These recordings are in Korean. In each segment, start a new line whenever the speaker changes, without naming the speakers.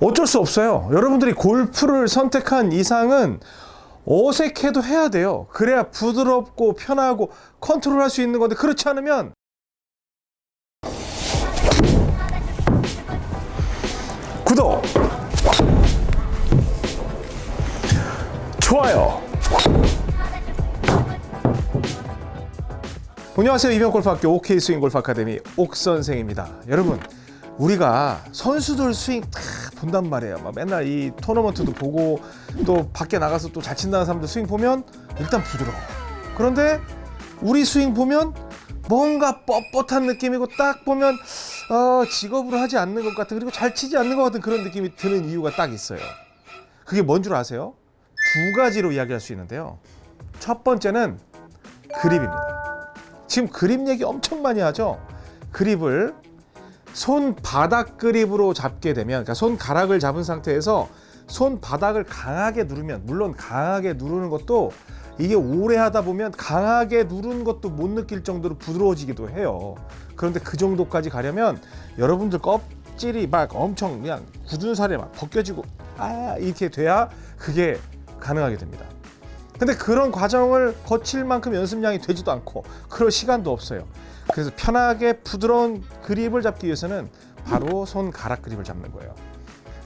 어쩔 수 없어요. 여러분들이 골프를 선택한 이상은 어색해도 해야 돼요. 그래야 부드럽고 편하고 컨트롤 할 수 있는 건데 그렇지 않으면 구독 좋아요 안녕하세요 이병골프학교 OK 스윙 골프 아카데미 옥 선생입니다. 여러분 우리가 선수들 스윙 다 본단 말이에요. 막 맨날 이 토너먼트도 보고 또 밖에 나가서 또 잘 친다는 사람들 스윙 보면 일단 부드러워. 그런데 우리 스윙 보면 뭔가 뻣뻣한 느낌이고 딱 보면 어, 직업으로 하지 않는 것 같은 그리고 잘 치지 않는 것 같은 그런 느낌이 드는 이유가 딱 있어요. 그게 뭔 줄 아세요? 두 가지로 이야기할 수 있는데요. 첫 번째는 그립입니다. 지금 그립 얘기 엄청 많이 하죠. 그립을 손 바닥 그립으로 잡게 되면 그러니까 손 가락을 잡은 상태에서 손 바닥을 강하게 누르면 물론 강하게 누르는 것도 이게 오래 하다 보면 강하게 누르는 것도 못 느낄 정도로 부드러워지기도 해요. 그런데 그 정도까지 가려면 여러분들 껍질이 막 엄청 그냥 굳은 살에 막 벗겨지고 아 이렇게 돼야 그게 가능하게 됩니다. 근데 그런 과정을 거칠 만큼 연습량이 되지도 않고 그럴 시간도 없어요. 그래서 편하게 부드러운 그립을 잡기 위해서는 바로 손가락 그립을 잡는 거예요.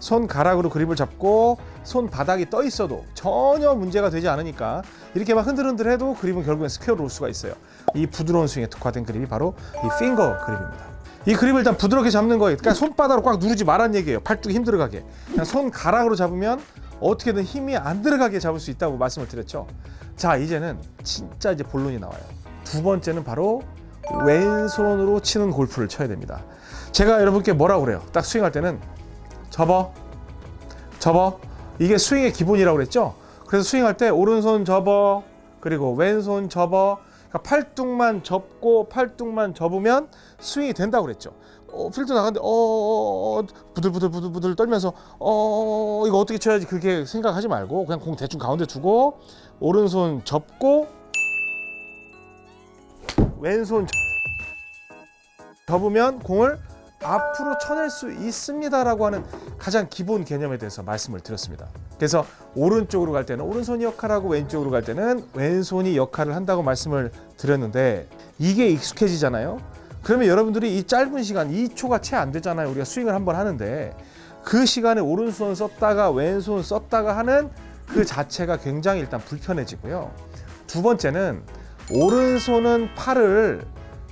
손가락으로 그립을 잡고 손바닥이 떠 있어도 전혀 문제가 되지 않으니까 이렇게 막 흔들흔들 해도 그립은 결국엔 스퀘어로 올 수가 있어요. 이 부드러운 스윙에 특화된 그립이 바로 이 핑거 그립입니다. 이 그립을 일단 부드럽게 잡는 거예요. 그러니까 손바닥으로 꽉 누르지 말란 얘기예요. 팔뚝이 힘들어가게. 그냥 손가락으로 잡으면 어떻게든 힘이 안 들어가게 잡을 수 있다고 말씀을 드렸죠. 자, 이제는 진짜 이제 본론이 나와요. 두 번째는 바로 왼손으로 치는 골프를 쳐야 됩니다. 제가 여러분께 뭐라고 그래요? 딱 스윙할 때는 접어, 접어. 이게 스윙의 기본이라고 그랬죠? 그래서 스윙할 때 오른손 접어, 그리고 왼손 접어. 그러니까 팔뚝만 접고 팔뚝만 접으면 스윙이 된다고 그랬죠. 어, 필드 나갔는데 어, 어, 어 부들부들 부들부들 떨면서 어 이거 어떻게 쳐야지 그렇게 생각하지 말고 그냥 공 대충 가운데 두고 오른손 접고 왼손 접으면 공을 앞으로 쳐낼 수 있습니다라고 하는 가장 기본 개념에 대해서 말씀을 드렸습니다. 그래서 오른쪽으로 갈 때는 오른손이 역할하고 왼쪽으로 갈 때는 왼손이 역할을 한다고 말씀을 드렸는데 이게 익숙해지잖아요. 그러면 여러분들이 이 짧은 시간 2초가 채 안 되잖아요. 우리가 스윙을 한번 하는데 그 시간에 오른손 썼다가 왼손 썼다가 하는 그 자체가 굉장히 일단 불편해지고요. 두 번째는 오른손은 팔을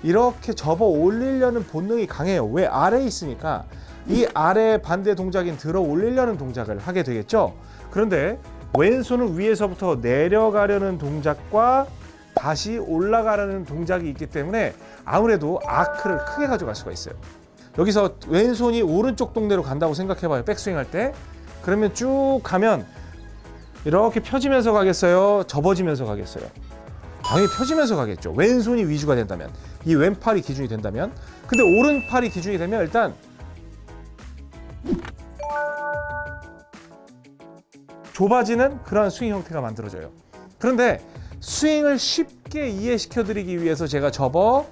이렇게 접어 올리려는 본능이 강해요. 왜 아래에 있으니까 이 아래 반대 동작인 들어 올리려는 동작을 하게 되겠죠. 그런데 왼손은 위에서부터 내려가려는 동작과 다시 올라가려는 동작이 있기 때문에 아무래도 아크를 크게 가져갈 수가 있어요. 여기서 왼손이 오른쪽 동네로 간다고 생각해봐요. 백스윙 할 때. 그러면 쭉 가면 이렇게 펴지면서 가겠어요? 접어지면서 가겠어요? 당연히 펴지면서 가겠죠. 왼손이 위주가 된다면. 이 왼팔이 기준이 된다면. 근데 오른팔이 기준이 되면 일단 좁아지는 그런 스윙 형태가 만들어져요. 그런데 스윙을 쉽게 이해시켜 드리기 위해서 제가 접어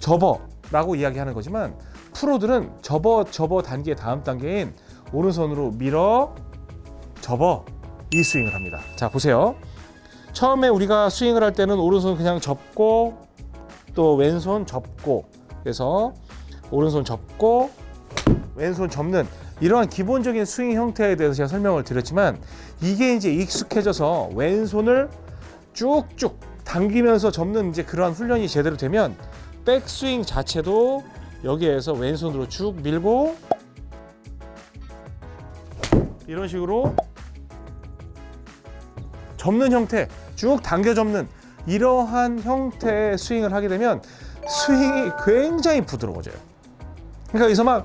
접어 라고 이야기하는 거지만 프로들은 접어 접어 단계 다음 단계인 오른손으로 밀어 접어 이 스윙을 합니다. 자 보세요. 처음에 우리가 스윙을 할 때는 오른손 그냥 접고 또 왼손 접고 그래서 오른손 접고 왼손 접는 이러한 기본적인 스윙 형태에 대해서 제가 설명을 드렸지만 이게 이제 익숙해져서 왼손을 쭉쭉 당기면서 접는 이제 그러한 훈련이 제대로 되면 백스윙 자체도 여기에서 왼손으로 쭉 밀고 이런 식으로 접는 형태 쭉 당겨 접는 이러한 형태의 스윙을 하게 되면 스윙이 굉장히 부드러워져요. 그러니까 여기서 막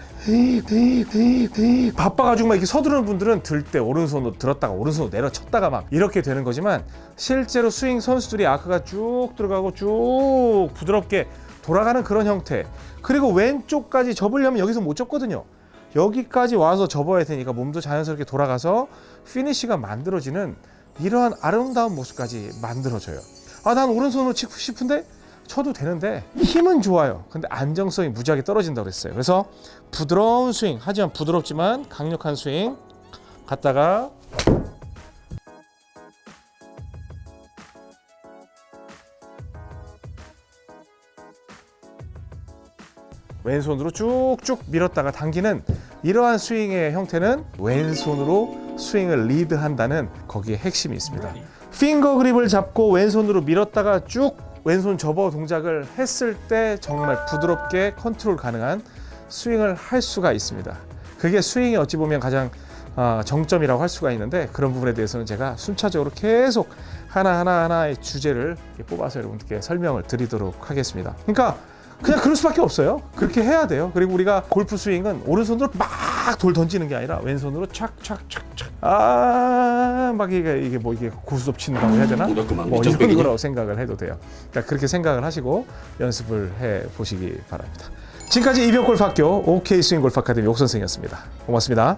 바빠가지고 막 이렇게 서두르는 분들은 들 때 오른손으로 들었다가 오른손으로 내려쳤다가 막 이렇게 되는 거지만 실제로 스윙 선수들이 아크가 쭉 들어가고 쭉 부드럽게 돌아가는 그런 형태. 그리고 왼쪽까지 접으려면 여기서 못 접거든요. 여기까지 와서 접어야 되니까 몸도 자연스럽게 돌아가서 피니쉬가 만들어지는 이러한 아름다운 모습까지 만들어져요 아 난 오른손으로 치고 싶은데 쳐도 되는데 힘은 좋아요. 근데 안정성이 무지하게 떨어진다고 그랬어요. 그래서 부드러운 스윙, 하지만 부드럽지만 강력한 스윙 갔다가 왼손으로 쭉쭉 밀었다가 당기는 이러한 스윙의 형태는 왼손으로 스윙을 리드한다는 거기에 핵심이 있습니다. 핑거 그립을 잡고 왼손으로 밀었다가 쭉 왼손 접어 동작을 했을 때 정말 부드럽게 컨트롤 가능한 스윙을 할 수가 있습니다. 그게 스윙이 어찌 보면 가장 어, 정점이라고 할 수가 있는데 그런 부분에 대해서는 제가 순차적으로 계속 하나하나 하나의 주제를 뽑아서 여러분들께 설명을 드리도록 하겠습니다. 그러니까 그냥 그럴 수밖에 없어요. 그렇게 해야 돼요. 그리고 우리가 골프 스윙은 오른손으로 막 돌 던지는 게 아니라 왼손으로 착착착착 아막 이게 이게 뭐 이게 고스톱 친다고 해야 되나? 막뭐 이런. 거라고 생각을 해도 돼요. 그러니까 그렇게 생각을 하시고 연습을 해 보시기 바랍니다. 지금까지 이병골프 학교 OK 스윙 골프 아카데미 옥 선생이었습니다. 고맙습니다.